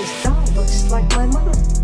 This guy looks like my mother.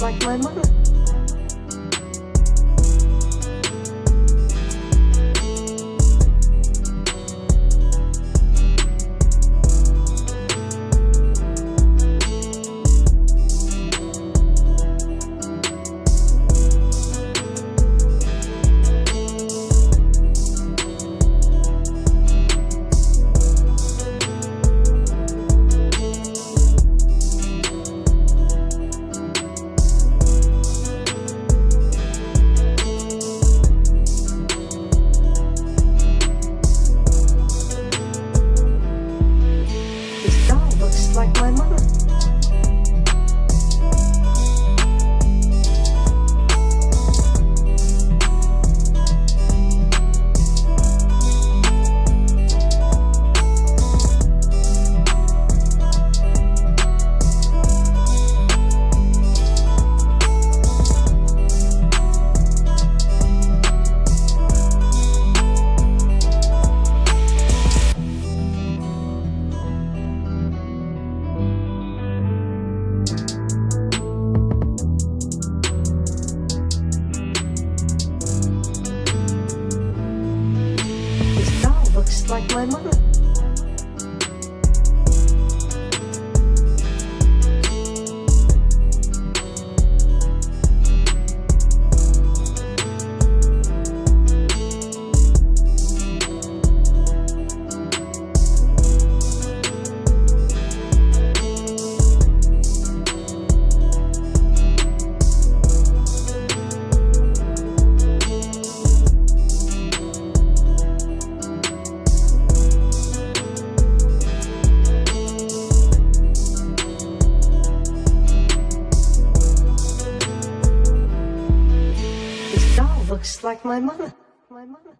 Like my mother. Like my mother. This doll looks like my mother. My mother.